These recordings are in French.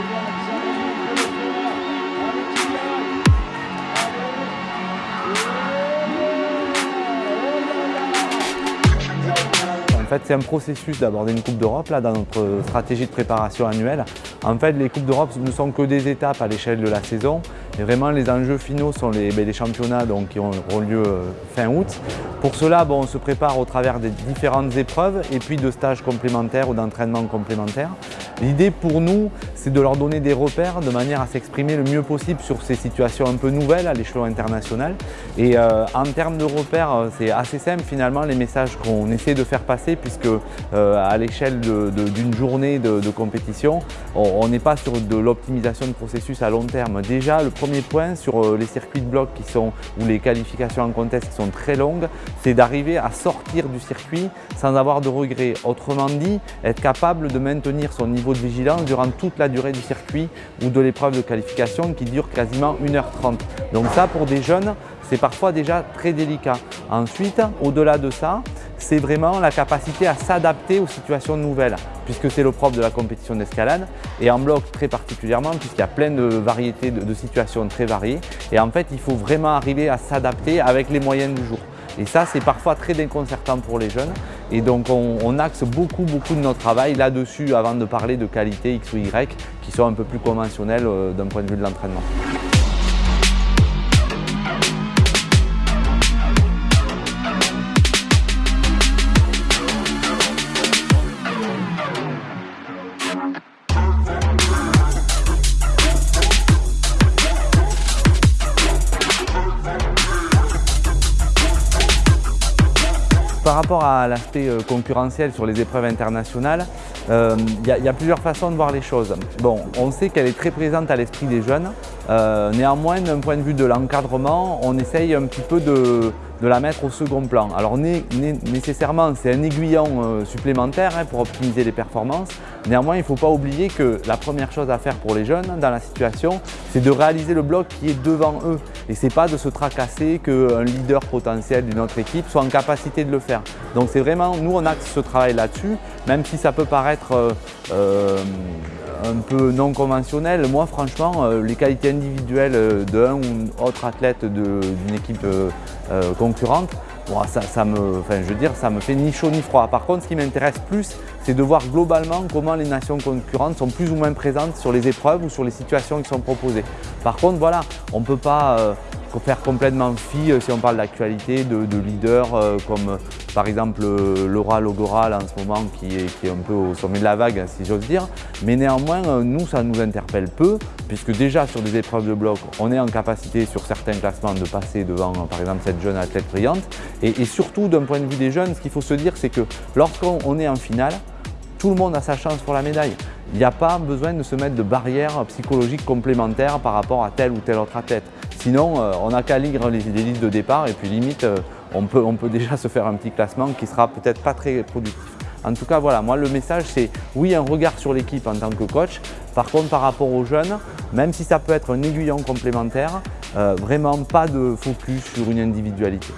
En fait, c'est un processus d'aborder une Coupe d'Europe dans notre stratégie de préparation annuelle. En fait, les Coupes d'Europe ne sont que des étapes à l'échelle de la saison. Et vraiment, les enjeux finaux sont les, ben, championnats donc, qui auront lieu euh, fin août. Pour cela, bon, on se prépare au travers des différentes épreuves et puis de stages complémentaires ou d'entraînements complémentaires. L'idée pour nous, c'est de leur donner des repères de manière à s'exprimer le mieux possible sur ces situations un peu nouvelles à l'échelon international. Et euh, en termes de repères, euh, c'est assez simple finalement les messages qu'on essaie de faire passer puisque euh, à l'échelle d'une journée de, compétition, on n'est pas sur de l'optimisation de processus à long terme. Déjà, le premier point sur euh, les circuits de bloc qui sont, ou les qualifications en contest qui sont très longues, c'est d'arriver à sortir du circuit sans avoir de regrets. Autrement dit, être capable de maintenir son niveau de vigilance durant toute la durée du circuit ou de l'épreuve de qualification qui dure quasiment 1h30. Donc ça, pour des jeunes, c'est parfois déjà très délicat. Ensuite, au-delà de ça, c'est vraiment la capacité à s'adapter aux situations nouvelles, puisque c'est le propre de la compétition d'escalade, et en bloc très particulièrement, puisqu'il y a plein de variétés de, situations très variées. Et en fait, il faut vraiment arriver à s'adapter avec les moyens du jour. Et ça, c'est parfois très déconcertant pour les jeunes. Et donc, on, axe beaucoup, beaucoup de notre travail là-dessus avant de parler de qualité X ou Y qui sont un peu plus conventionnelles euh, d'un point de vue de l'entraînement. Par rapport à l'aspect euh, concurrentiel sur les épreuves internationales, euh, il y, a plusieurs façons de voir les choses. Bon, on sait qu'elle est très présente à l'esprit des jeunes. Euh, néanmoins, d'un point de vue de l'encadrement, on essaye un petit peu de, de la mettre au second plan. Alors nécessairement, c'est un aiguillon euh, supplémentaire hein, pour optimiser les performances. Néanmoins, il ne faut pas oublier que la première chose à faire pour les jeunes dans la situation, c'est de réaliser le bloc qui est devant eux. Et ce n'est pas de se tracasser qu'un leader potentiel d'une autre équipe soit en capacité de le faire. Donc c'est vraiment, nous on axe ce travail là-dessus, même si ça peut paraître euh, euh, un peu non conventionnel. Moi, franchement, euh, les qualités individuelles euh, d'un ou autre athlète d'une équipe euh, concurrente, ça, me, je veux dire, ça me fait ni chaud ni froid. Par contre, ce qui m'intéresse plus, c'est de voir globalement comment les nations concurrentes sont plus ou moins présentes sur les épreuves ou sur les situations qui sont proposées. Par contre, voilà, on ne peut pas faire complètement fi euh, si on parle d'actualité, de, leaders euh, comme par exemple euh, Laura Logoral en ce moment qui est, un peu au sommet de la vague si j'ose dire. Mais néanmoins, nous ça nous interpelle peu puisque déjà sur des épreuves de bloc, on est en capacité sur certains classements de passer devant par exemple cette jeune athlète brillante. Et, et surtout d'un point de vue des jeunes, ce qu'il faut se dire c'est que lorsqu'on est en finale, tout le monde a sa chance pour la médaille. Il n'y a pas besoin de se mettre de barrières psychologiques complémentaires par rapport à tel ou tel autre athlète. Sinon, euh, on n'a qu'à lire les, listes de départ et puis limite, euh, on, peut, déjà se faire un petit classement qui sera peut-être pas très productif. En tout cas, voilà, moi le message c'est oui, un regard sur l'équipe en tant que coach. Par contre, par rapport aux jeunes, même si ça peut être un aiguillon complémentaire, euh, vraiment pas de focus sur une individualité.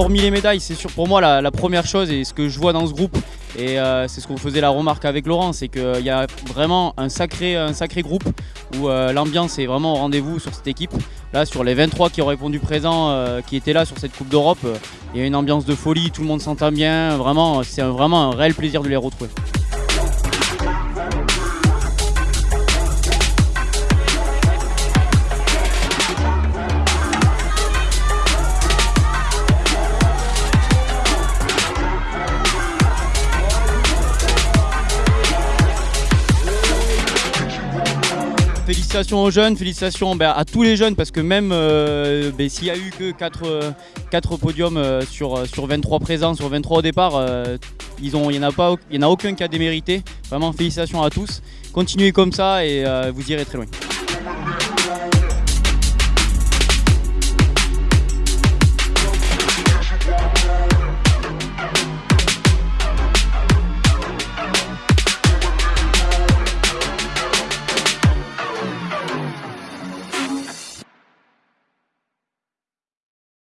Hormis les médailles, c'est sûr pour moi la, première chose et ce que je vois dans ce groupe, et euh, c'est ce qu'on faisait la remarque avec Laurent, c'est qu'il y a vraiment un sacré, un sacré groupe où euh, l'ambiance est vraiment au rendez-vous sur cette équipe. Là, sur les 23 qui ont répondu présent, euh, qui étaient là sur cette Coupe d'Europe, il y a une ambiance de folie, tout le monde s'entend bien, vraiment, c'est vraiment un réel plaisir de les retrouver. Félicitations aux jeunes, félicitations ben, à tous les jeunes parce que même euh, ben, s'il n'y a eu que 4, euh, podiums euh, sur, sur 23 présents, sur 23 au départ, il n'y en a aucun qui a démérité. Vraiment félicitations à tous. Continuez comme ça et vous irez très loin.